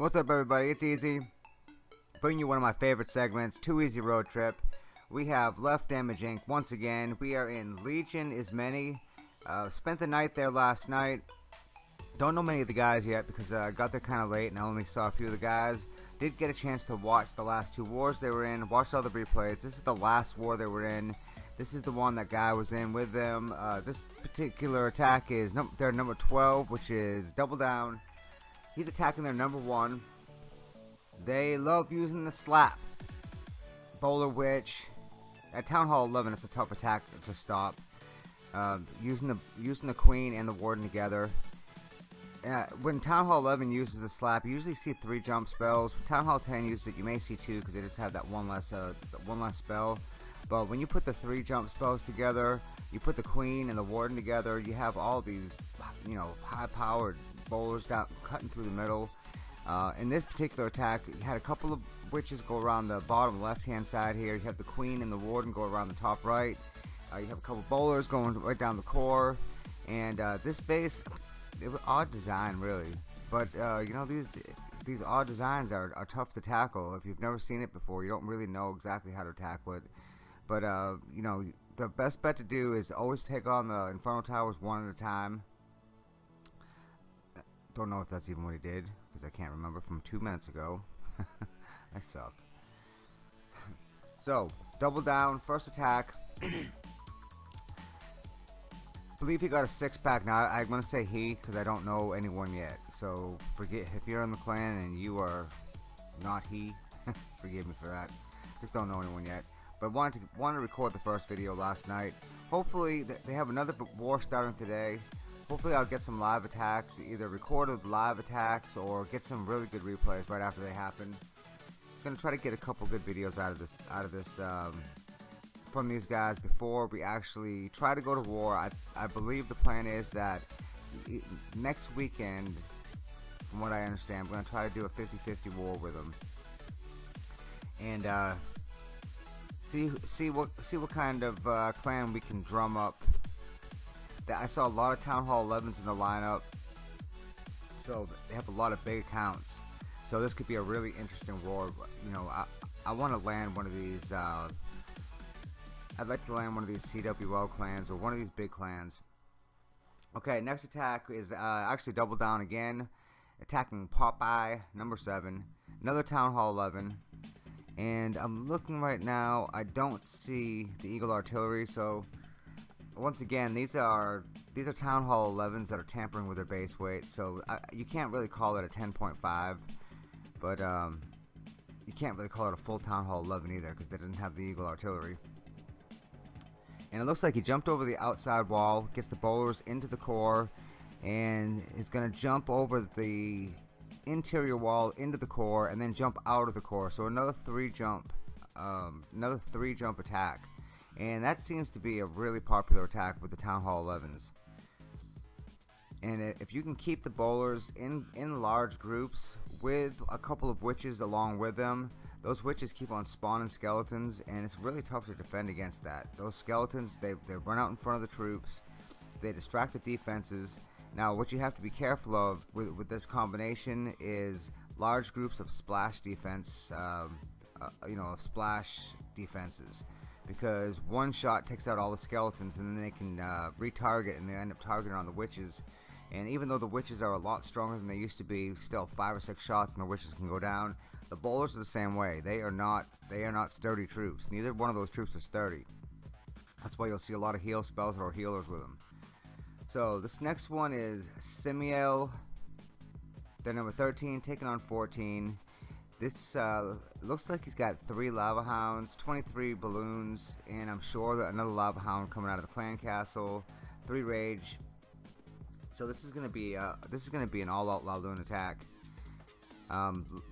What's up, everybody? It's Easy. Bringing you one of my favorite segments, Too Easy Road Trip. We have Left Damage Inc. once again. We are in Legion is Many. Uh, spent the night there last night. Don't know many of the guys yet because I uh, got there kind of late and I only saw a few of the guys. Did get a chance to watch the last two wars they were in, watched all the replays. This is the last war they were in. This is the one that guy was in with them. Uh, this particular attack is num their number 12, which is Double Down. He's attacking their number one. They love using the slap. Bowler Witch. At Town Hall 11, it's a tough attack to stop. Uh, using the using the Queen and the Warden together. Uh, when Town Hall 11 uses the slap, you usually see three jump spells. When Town Hall 10 uses it, you may see two because they just have that one less uh, one less spell. But when you put the three jump spells together, you put the Queen and the Warden together, you have all these, you know, high-powered bowlers down, cutting through the middle. Uh, in this particular attack, you had a couple of witches go around the bottom left-hand side here. You have the queen and the warden go around the top right. Uh, you have a couple bowlers going right down the core. And uh, this base, it was odd design really, but uh, you know these these odd designs are, are tough to tackle. If you've never seen it before, you don't really know exactly how to tackle it. But uh, you know the best bet to do is always take on the Inferno Towers one at a time don't know if that's even what he did, because I can't remember from two minutes ago. I suck. so, double down, first attack. believe he got a six pack. Now, I'm to say he, because I don't know anyone yet. So, forget if you're in the clan and you are not he, forgive me for that. Just don't know anyone yet. But wanted to, wanted to record the first video last night. Hopefully, they have another war starting today. Hopefully I'll get some live attacks, either recorded live attacks or get some really good replays right after they happen. Gonna try to get a couple good videos out of this out of this um, from these guys before we actually try to go to war. I, I believe the plan is that next weekend, from what I understand, we're gonna try to do a 50-50 war with them, and uh, see see what see what kind of uh, clan we can drum up I saw a lot of Town Hall 11s in the lineup. So they have a lot of big accounts. So this could be a really interesting war. You know, I, I want to land one of these. Uh, I'd like to land one of these CWL clans or one of these big clans. Okay, next attack is uh, actually double down again. Attacking Popeye, number 7. Another Town Hall 11. And I'm looking right now. I don't see the Eagle Artillery, so once again, these are these are Town Hall 11s that are tampering with their base weight, so I, you can't really call it a 10.5, but um, you can't really call it a full Town Hall 11 either because they didn't have the Eagle Artillery. And it looks like he jumped over the outside wall, gets the bowlers into the core, and is going to jump over the interior wall into the core and then jump out of the core. So another three jump, um, another three jump attack and that seems to be a really popular attack with the Town Hall 11s. And if you can keep the bowlers in, in large groups with a couple of witches along with them, those witches keep on spawning skeletons, and it's really tough to defend against that. Those skeletons, they, they run out in front of the troops, they distract the defenses. Now, what you have to be careful of with, with this combination is large groups of splash defense, um, uh, you know, of splash defenses because one shot takes out all the skeletons and then they can uh, retarget and they end up targeting on the witches. And even though the witches are a lot stronger than they used to be still five or six shots and the witches can go down. The bowlers are the same way. They are not they are not sturdy troops. Neither one of those troops is sturdy. That's why you'll see a lot of heal spells or healers with them so this next one is Simiel they're number 13 taking on 14 this uh, looks like he's got three lava hounds, 23 balloons, and I'm sure another lava hound coming out of the clan castle, three rage. So this is gonna be uh, this is gonna be an all-out Laloon attack. Um,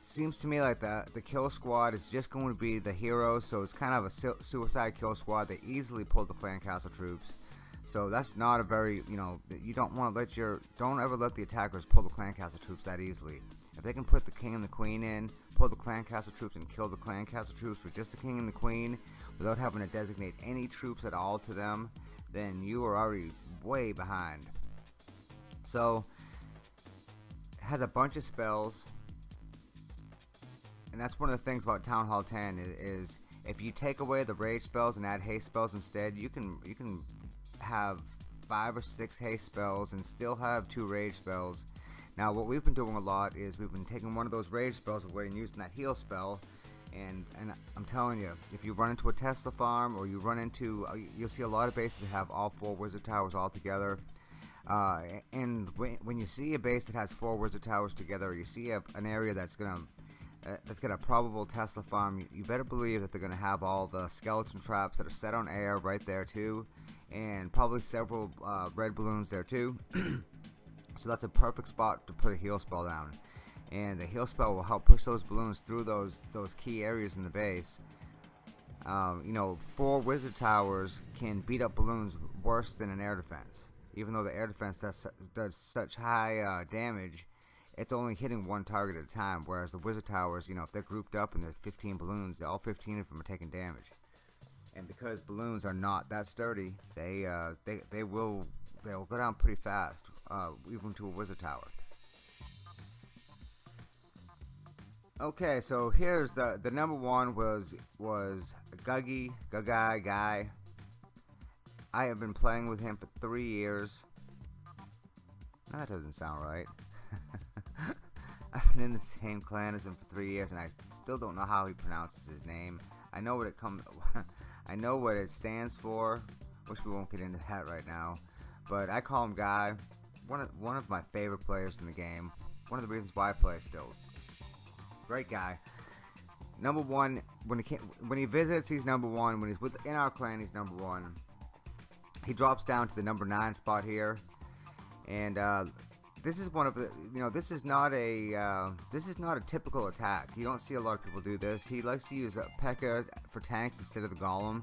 seems to me like the the kill squad is just going to be the hero, so it's kind of a su suicide kill squad. They easily pull the clan castle troops. So that's not a very, you know, you don't want to let your, don't ever let the attackers pull the clan castle troops that easily. If they can put the king and the queen in, pull the clan castle troops and kill the clan castle troops with just the king and the queen without having to designate any troops at all to them, then you are already way behind. So has a bunch of spells, and that's one of the things about Town Hall 10 is, is if you take away the rage spells and add haste spells instead, you can you can have five or six haste spells and still have two rage spells. Now what we've been doing a lot is we've been taking one of those rage spells away and using that heal spell and and I'm telling you, if you run into a Tesla farm or you run into, uh, you'll see a lot of bases that have all four wizard towers all together. Uh, and when, when you see a base that has four wizard towers together, you see a, an area that's gonna uh, that's got a probable Tesla farm. You, you better believe that they're gonna have all the skeleton traps that are set on air right there too, and probably several uh, red balloons there too. so that's a perfect spot to put a heal spell down and the heal spell will help push those balloons through those those key areas in the base. Um, you know, four wizard towers can beat up balloons worse than an air defense. Even though the air defense does, does such high uh, damage, it's only hitting one target at a time. Whereas the wizard towers, you know, if they're grouped up and there's 15 balloons, all 15 of them are taking damage. And because balloons are not that sturdy, they uh, they they will they'll go down pretty fast, uh, even to a wizard tower. Okay, so here's the the number one was was Guggy Gugai guy. I have been playing with him for three years. that doesn't sound right. I've been in the same clan as him for three years, and I still don't know how he pronounces his name. I know what it comes. I know what it stands for. Wish we won't get into that right now, but I call him Guy. One of one of my favorite players in the game. One of the reasons why I play still. Great guy. Number one, when he came, when he visits, he's number one. When he's within our clan, he's number one. He drops down to the number nine spot here, and uh, this is one of the you know this is not a uh, this is not a typical attack. You don't see a lot of people do this. He likes to use a P.E.K.K.A for tanks instead of the Golem,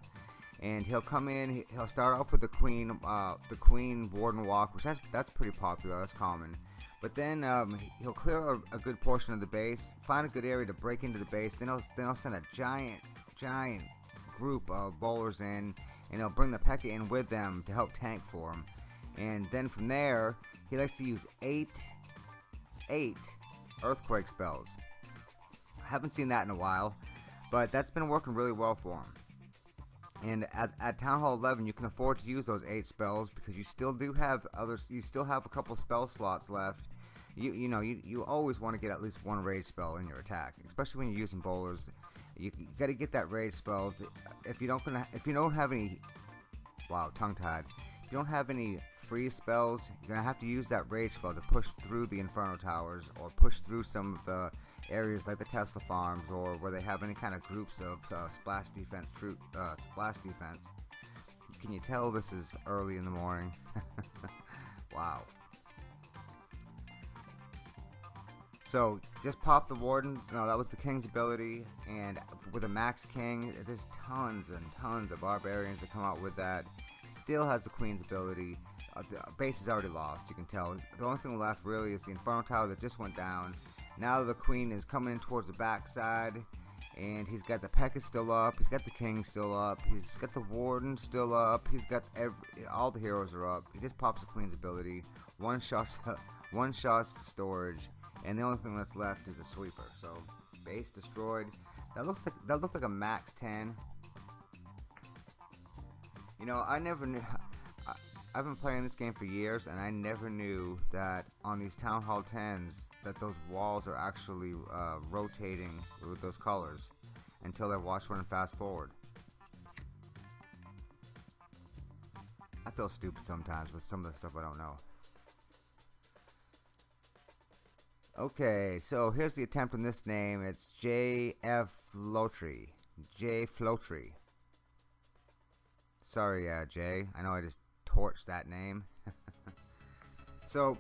and he'll come in. He'll start off with the Queen, uh, the Queen Warden Walk, which that's that's pretty popular. That's common. But then um, he'll clear a, a, good portion of the base, find a good area to break into the base. Then he'll, then he'll send a giant, giant group of bowlers in, and he'll bring the P.E.K.K.A in with them to help tank for him. And then from there, he likes to use eight, eight earthquake spells. I haven't seen that in a while, but that's been working really well for him. And as, at Town Hall 11, you can afford to use those eight spells because you still do have other You still have a couple spell slots left. You you know you, you always want to get at least one rage spell in your attack, especially when you're using bowlers. You, you got to get that rage spell. If you don't gonna if you don't have any, wow, tongue tied. If you don't have any free spells, you're gonna have to use that rage spell to push through the Inferno Towers or push through some of the areas like the Tesla farms or where they have any kind of groups of uh, splash defense troop uh, splash defense. Can you tell this is early in the morning? wow. So just pop the wardens. No, that was the king's ability, and with a max king, there's tons and tons of barbarians that come out with that. Still has the queen's ability. Uh, the base is already lost. You can tell. The only thing left really is the inferno tower that just went down now the queen is coming in towards the backside. And he's got the P.E.K.K.A still up. He's got the king still up. He's got the warden still up. He's got every, all the heroes are up. He just pops the queen's ability. One shots, one shots the storage, and the only thing that's left is a sweeper. So base destroyed. That looks like that looked like a max 10. You know, I never knew. I, I've been playing this game for years, and I never knew that on these Town Hall 10s, that those walls are actually uh, rotating with those colors until watch one and fast forward. I feel stupid sometimes with some of the stuff I don't know. Okay, so here's the attempt on this name. It's J.F. Flotry. J. Flotry. Sorry, uh, know I just torched that name. so,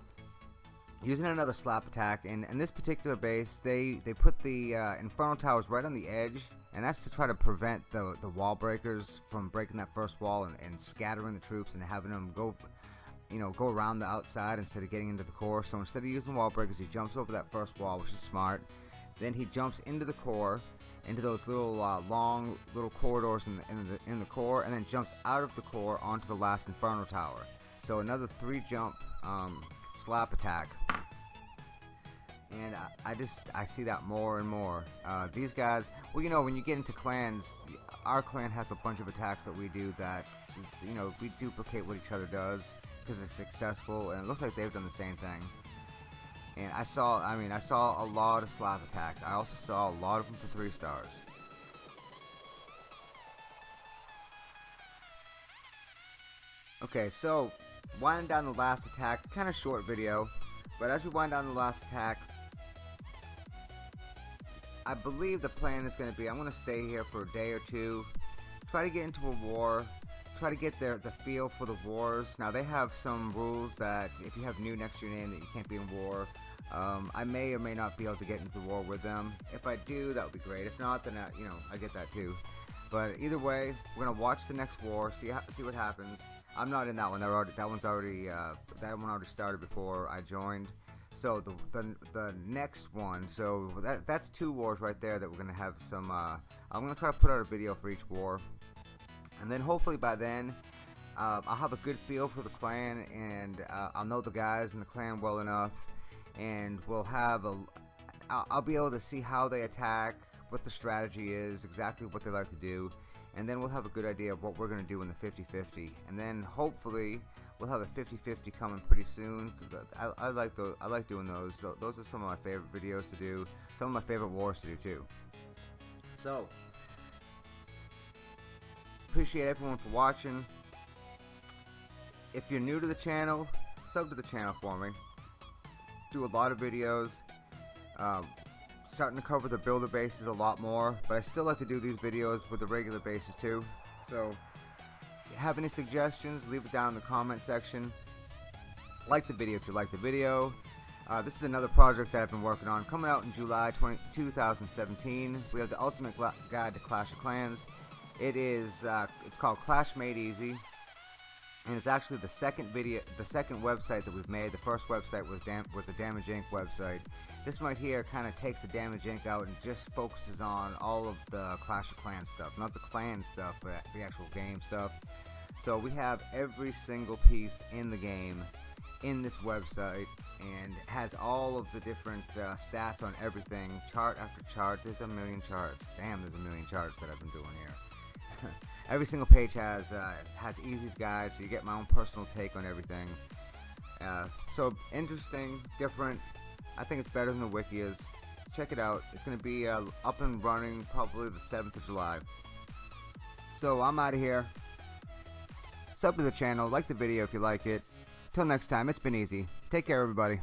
using another slap attack and in this particular base they they put the uh, inferno towers right on the edge and that's to try to prevent the the wall breakers from breaking that first wall and, and scattering the troops and having them go you know go around the outside instead of getting into the core. So instead of using wall breakers he jumps over that first wall which is smart. Then he jumps into the core into those little uh, long little corridors in the, in the in the core and then jumps out of the core onto the last inferno tower. So another three jump um, slap attack. And I, I just I see that more and more. Uh, these guys, well, you know, when you get into clans, our clan has a bunch of attacks that we do that, you know, we duplicate what each other does because it's successful, and it looks like they've done the same thing. And I saw, I mean, I saw a lot of slap attacks. I also saw a lot of them for three stars. Okay, so winding down the last attack, kind of short video, but as we wind down the last attack, I believe the plan is going to be I'm going to stay here for a day or two, try to get into a war, try to get their the feel for the wars. Now they have some rules that if you have new next to your name that you can't be in war. Um, I may or may not be able to get into the war with them. If I do, that would be great. If not, then I, you know I get that too. But either way, we're gonna watch the next war, see see what happens. I'm not in that one. Already, that one's already uh, that one already started before I joined. So the the, the next one, so that that's two wars right there that we're gonna have some. Uh, I'm gonna try to put out a video for each war, and then hopefully by then. Uh, I'll have a good feel for the clan and uh, I'll know the guys in the clan well enough and we'll have a I'll, I'll be able to see how they attack what the strategy is exactly what they like to do and then we'll have a good idea of what we're going to do in the 50-50 and then hopefully we'll have a 50-50 coming pretty soon I, I, like those I like doing those. So those are some of my favorite videos to do. Some of my favorite wars to do too. So appreciate everyone for watching. If you're new to the channel sub to the channel for me. Do a lot of videos. Um, starting to cover the builder bases a lot more, but I still like to do these videos with the regular bases too. So, have any suggestions, leave it down in the comment section. Like the video if you like the video. Uh, this is another project that I've been working on, coming out in July 20, 2017. We have the Ultimate Guide to Clash of Clans. It is, uh, it's called Clash Made Easy and it's actually the second video, the second website that we've made. The first website was Dam was a Damage Inc. website. This one right here kind of takes the Damage Inc. out and just focuses on all of the Clash of Clans stuff, not the clan stuff, but the actual game stuff. So we have every single piece in the game in this website and has all of the different uh, stats on everything, chart after chart. There's a million charts. Damn, there's a million charts that I've been doing here. every single page has uh, has Easy's guide, so you get my own personal take on everything. Uh, so interesting, different. I think it's better than the wiki is. Check it out. It's going to be uh, up and running probably the 7th of July. So I'm out of here. Sub to the channel, like the video if you like it. Till next time, it's been easy. Take care, everybody.